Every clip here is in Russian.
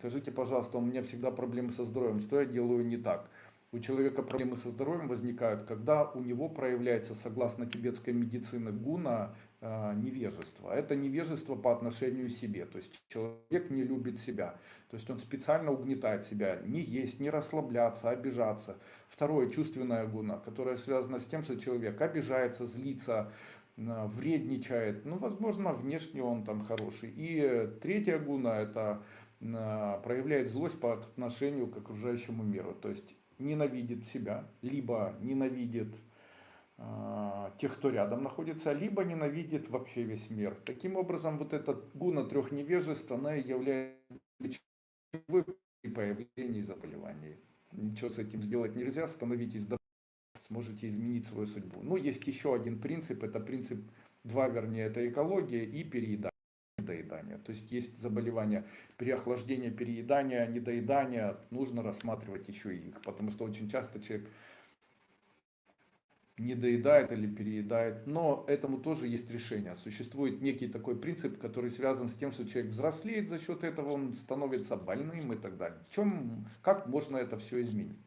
Скажите, пожалуйста, у меня всегда проблемы со здоровьем, что я делаю не так? У человека проблемы со здоровьем возникают, когда у него проявляется, согласно тибетской медицине, гуна э, невежество. Это невежество по отношению к себе. То есть человек не любит себя. То есть он специально угнетает себя. Не есть, не расслабляться, обижаться. Второе, чувственная гуна, которая связана с тем, что человек обижается, злится, э, вредничает. Ну, возможно, внешне он там хороший. И третья гуна, это проявляет злость по отношению к окружающему миру. То есть ненавидит себя, либо ненавидит э, тех, кто рядом находится, либо ненавидит вообще весь мир. Таким образом, вот эта гуна трех невежеств, она является ключевой заболеваний. Ничего с этим сделать нельзя, становитесь сможете изменить свою судьбу. Но есть еще один принцип, это принцип, два вернее, это экология и переедание недоедания. То есть есть заболевания переохлаждения, переедания, недоедания. Нужно рассматривать еще и их, потому что очень часто человек не доедает или переедает. Но этому тоже есть решение. Существует некий такой принцип, который связан с тем, что человек взрослеет за счет этого, он становится больным и так далее. В чем, как можно это все изменить?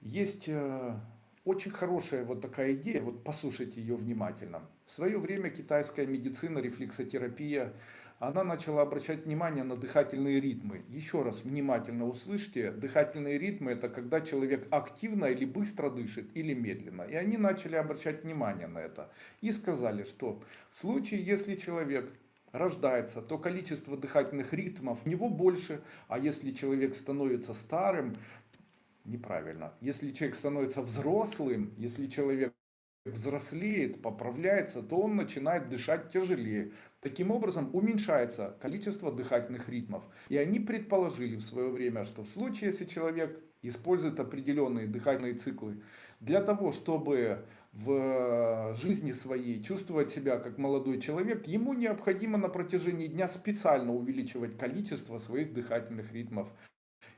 Есть э, очень хорошая вот такая идея, вот послушайте ее внимательно. В свое время китайская медицина, рефлексотерапия, она начала обращать внимание на дыхательные ритмы. Еще раз внимательно услышьте, дыхательные ритмы это когда человек активно или быстро дышит, или медленно. И они начали обращать внимание на это. И сказали, что в случае, если человек рождается, то количество дыхательных ритмов у него больше, а если человек становится старым, неправильно. Если человек становится взрослым, если человек взрослеет, поправляется, то он начинает дышать тяжелее. Таким образом уменьшается количество дыхательных ритмов. И они предположили в свое время, что в случае, если человек использует определенные дыхательные циклы для того, чтобы в жизни своей чувствовать себя как молодой человек, ему необходимо на протяжении дня специально увеличивать количество своих дыхательных ритмов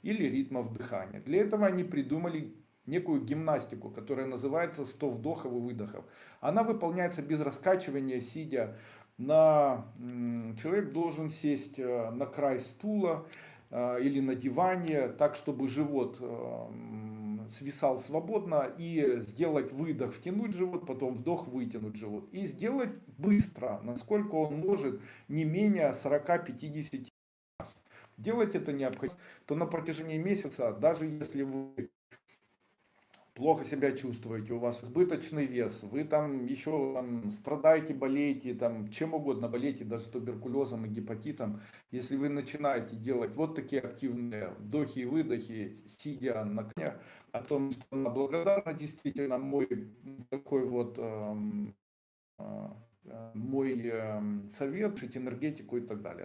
или ритмов дыхания. Для этого они придумали некую гимнастику, которая называется 100 вдохов и выдохов. Она выполняется без раскачивания, сидя на... Человек должен сесть э, на край стула э, или на диване, так, чтобы живот э, свисал свободно, и сделать выдох, втянуть живот, потом вдох, вытянуть живот. И сделать быстро, насколько он может, не менее 40-50 делать это необходимо, то на протяжении месяца, даже если вы плохо себя чувствуете, у вас избыточный вес, вы там еще там, страдаете, болеете, там, чем угодно болеете, даже туберкулезом и гепатитом, если вы начинаете делать вот такие активные вдохи и выдохи, сидя на коне, о том, что она благодарна действительно мой такой вот эм, э, э, мой э, совет, энергетику и так далее.